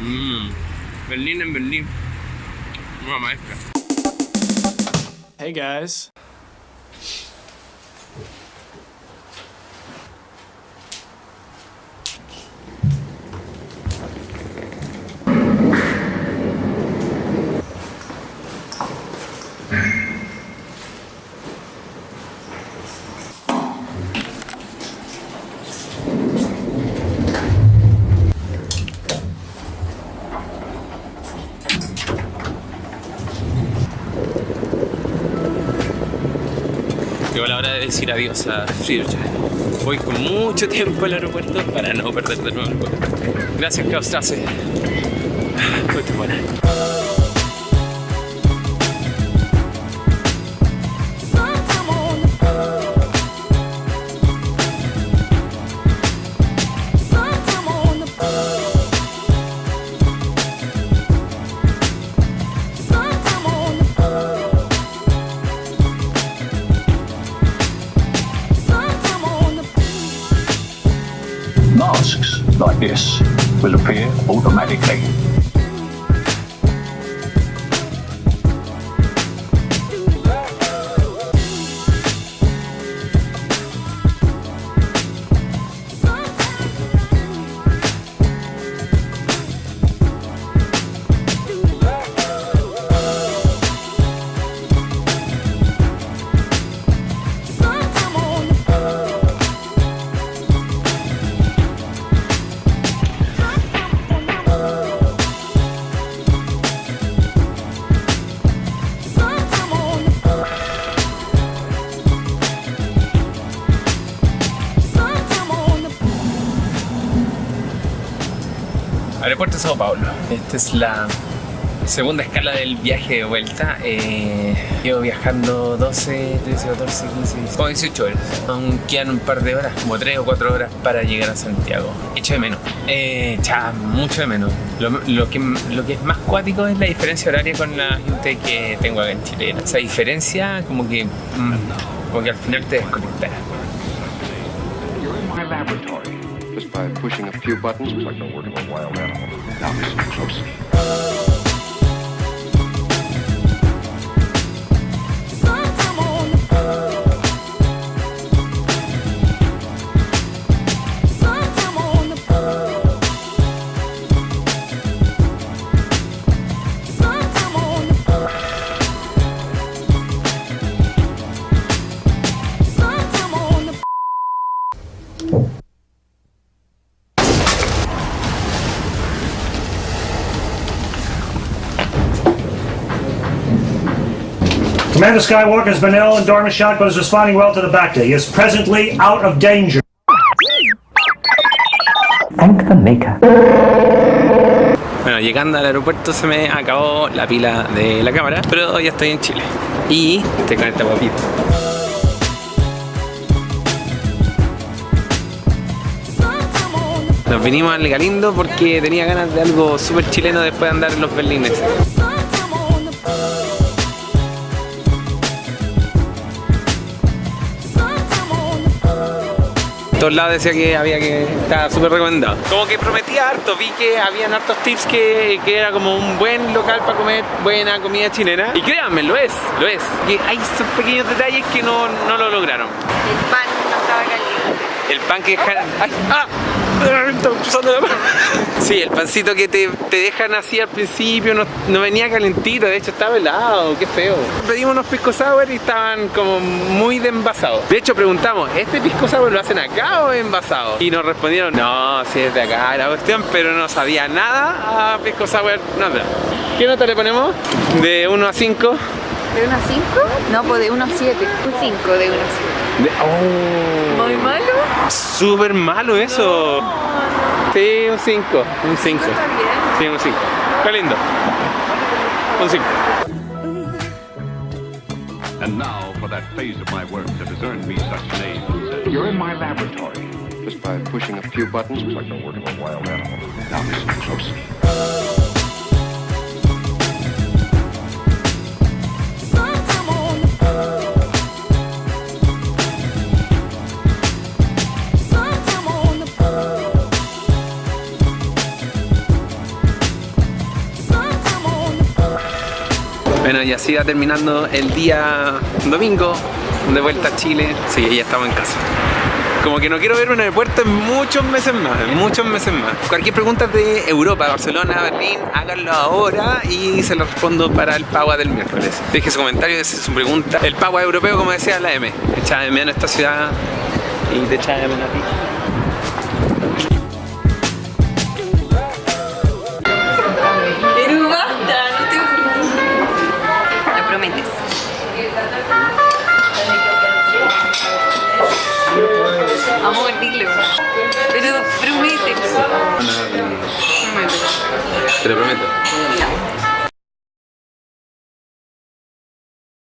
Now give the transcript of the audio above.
Mmm. Berlín. Una maestra. Hey guys. Llegó la hora de decir adiós a Friedrich. Voy con mucho tiempo al aeropuerto para no perder de nuevo el vuelo. Gracias, Klaustrasse. Fuiste buena. This will appear automatically. Aeropuerto de Sao Paulo. Esta es la segunda escala del viaje de vuelta. Eh, llevo viajando 12, 13, 14, 15, 16, como 18 horas. Aún quedan un par de horas, como 3 o 4 horas para llegar a Santiago. Echo de menos. Eh, cha, mucho de menos. Lo, lo que, lo que es más cuático es la diferencia horaria con la gente que tengo acá en Chile. Esa diferencia como que, mm, como que al final te desconectas. Just by pushing a few buttons, it's like the work of a wild animal. Now listen closely. Commander Skywalker has been ill and Dormish shot, but is responding well to the Bacta. He is presently out of danger. Thank the Maker. Bueno, llegando al aeropuerto se me acabó la pila de la cámara, pero ya estoy en Chile. Y estoy con esta guapita. Nos vinimos al Galindo porque tenía ganas de algo súper chileno después de andar en los berlines. Todos lados decía que había que estaba súper recomendado. Como que prometía harto, vi que habían hartos tips que, que era como un buen local para comer buena comida chilena. Y créanme, lo es, lo es. Y hay esos pequeños detalles que no, no lo lograron. El pan no estaba caliente. El pan que dejan... ¡Ay! ¡Ah! Sí, el pancito que te, te dejan así al principio no, no venía calentito, de hecho estaba helado, qué feo. Pedimos unos pisco sour y estaban como muy de envasado. De hecho preguntamos, ¿este pisco sour lo hacen acá o envasado? Y nos respondieron, no, si es de acá la cuestión, pero no sabía nada a pisco sour, nada. ¿Qué nota le ponemos? De 1 a 5. ¿De 1 a 5? No, pues de 1 a 7. Un 5 de 1 a 7. De- oh. ¿Muy malo? Súper malo eso. Sí, un 5. Un 5. Está bien. Sí, un 5. Qué lindo. Un 5. And now for that phase of my work that has earned me such names. You're in my laboratory. Just by pushing a few buttons, it's like the work of a wild animal. Now listen closely. Bueno, y así va terminando el día domingo de vuelta a Chile. Sí, ya estamos en casa. Como que no quiero ver un aeropuerto en muchos meses más, en muchos meses más. Cualquier pregunta de Europa, Barcelona, Berlín, háganlo ahora y se lo respondo para el Pagua del miércoles. Deje su comentario, deje su pregunta. El Pagua europeo, como decía la M. Echaba de menos esta ciudad y te echaba de menos a ti. Amor, dilo. Pero promete. Promete. Te lo prometo. Ya.